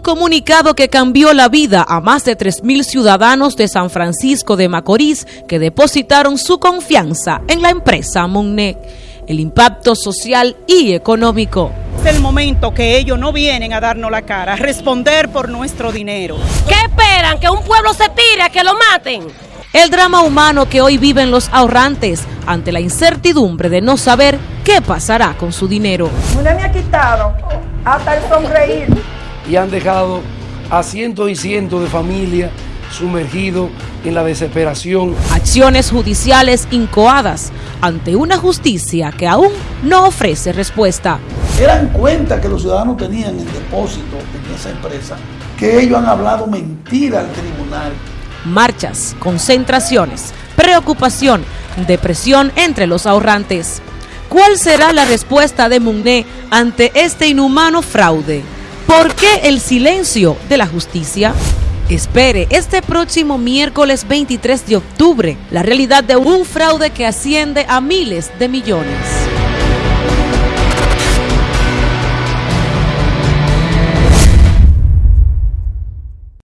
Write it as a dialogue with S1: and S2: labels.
S1: comunicado que cambió la vida a más de 3.000 ciudadanos de San Francisco de Macorís que depositaron su confianza en la empresa Monnet. El impacto social y económico.
S2: Es el momento que ellos no vienen a darnos la cara, a responder por nuestro dinero.
S3: ¿Qué esperan? ¿Que un pueblo se tire a que lo maten?
S1: El drama humano que hoy viven los ahorrantes ante la incertidumbre de no saber qué pasará con su dinero.
S4: Me ha quitado hasta el sonreír
S5: y han dejado a cientos y cientos de familias sumergidos en la desesperación.
S1: Acciones judiciales incoadas ante una justicia que aún no ofrece respuesta.
S6: Eran cuenta que los ciudadanos tenían en depósito en esa empresa, que ellos han hablado mentira al tribunal.
S1: Marchas, concentraciones, preocupación, depresión entre los ahorrantes. ¿Cuál será la respuesta de Mugné ante este inhumano fraude? ¿Por qué el silencio de la justicia? Espere este próximo miércoles 23 de octubre la realidad de un fraude que asciende a miles de millones.